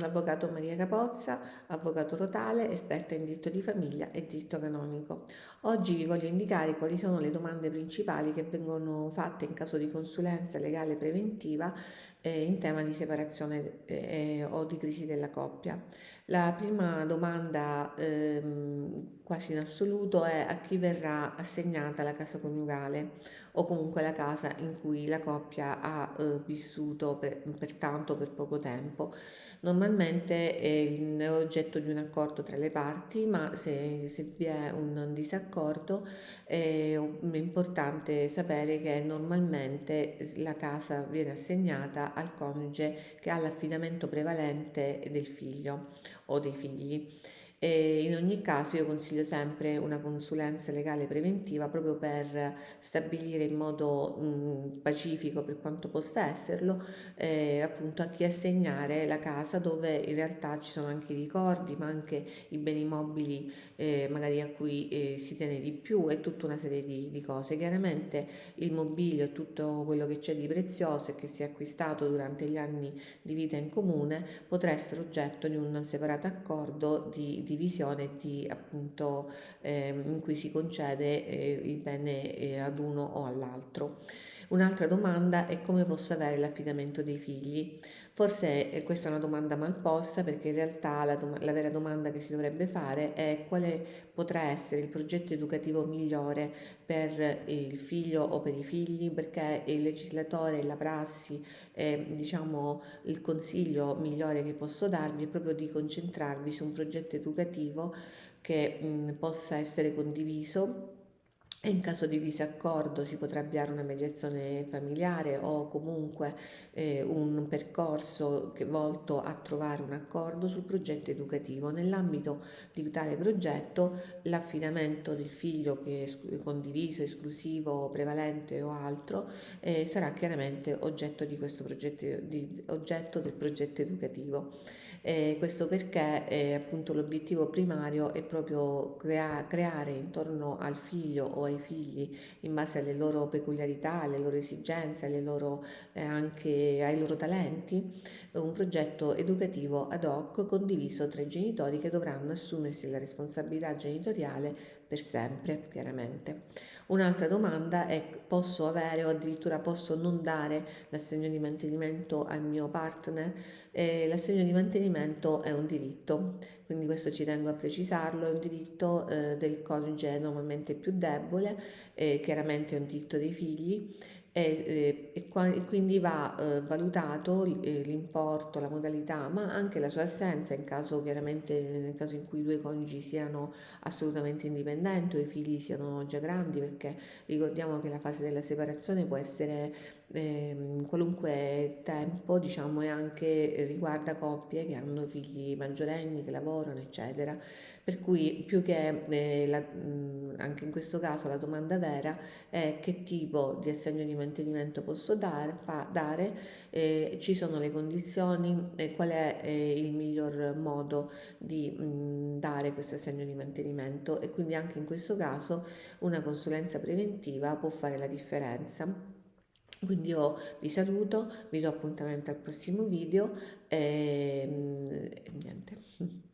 l'avvocato Maria Capozza, avvocato rotale, esperta in diritto di famiglia e diritto canonico. Oggi vi voglio indicare quali sono le domande principali che vengono fatte in caso di consulenza legale preventiva eh, in tema di separazione eh, o di crisi della coppia. La prima domanda ehm, quasi in assoluto è a chi verrà assegnata la casa coniugale o comunque la casa in cui la coppia ha eh, vissuto per, per tanto per poco tempo. Normalmente è oggetto di un accordo tra le parti, ma se, se vi è un disaccordo è importante sapere che normalmente la casa viene assegnata al coniuge che ha l'affidamento prevalente del figlio o dei figli. E in ogni caso io consiglio sempre una consulenza legale preventiva proprio per stabilire in modo mh, pacifico per quanto possa esserlo eh, appunto a chi assegnare la casa dove in realtà ci sono anche i ricordi ma anche i beni mobili eh, magari a cui eh, si tiene di più e tutta una serie di, di cose. Chiaramente il mobilio e tutto quello che c'è di prezioso e che si è acquistato durante gli anni di vita in comune potrà essere oggetto di un separato accordo di divisione di, appunto, eh, in cui si concede eh, il bene eh, ad uno o all'altro. Un'altra domanda è come posso avere l'affidamento dei figli. Forse eh, questa è una domanda mal posta perché in realtà la, la, vera domanda che si dovrebbe fare è quale potrà essere il progetto educativo migliore per il figlio o per i figli perché il legislatore la prassi, eh, diciamo il consiglio migliore che posso darvi è proprio di concentrarvi su un progetto educativo che mh, possa essere condiviso e in caso di disaccordo si potrà avviare una mediazione familiare o comunque eh, un percorso che, volto a trovare un accordo sul progetto educativo. Nell'ambito di tale progetto l'affidamento del figlio che è condiviso, esclusivo, prevalente o altro eh, sarà chiaramente oggetto, progetto, di, oggetto del progetto educativo. Eh, questo perché eh, appunto l'obiettivo primario è proprio crea creare intorno al figlio o ai figli in base alle loro peculiarità, alle loro esigenze, alle loro, eh, anche ai loro talenti, un progetto educativo ad hoc condiviso tra i genitori che dovranno assumersi la responsabilità genitoriale per sempre, chiaramente. Un'altra domanda è posso avere o addirittura posso non dare l'assegno di mantenimento al mio partner? Eh, l'assegno di mantenimento è un diritto, quindi questo ci tengo a precisarlo, è un diritto eh, del coniuge normalmente più debole, eh, chiaramente è un diritto dei figli e, e, e quindi va eh, valutato eh, l'importo, la modalità, ma anche la sua assenza in caso chiaramente nel caso in cui i due coniugi siano assolutamente indipendenti o i figli siano già grandi, perché ricordiamo che la fase della separazione può essere eh, qualunque tempo, diciamo, e anche riguarda coppie che hanno figli maggiorenni, che lavorano, eccetera. Per cui più che eh, la, mh, anche in questo caso la domanda vera è che tipo di assegno di mantenimento posso dare, fa, dare eh, ci sono le condizioni e qual è eh, il miglior modo di mh, dare questo assegno di mantenimento e quindi anche in questo caso una consulenza preventiva può fare la differenza. Quindi io vi saluto, vi do appuntamento al prossimo video e, e niente.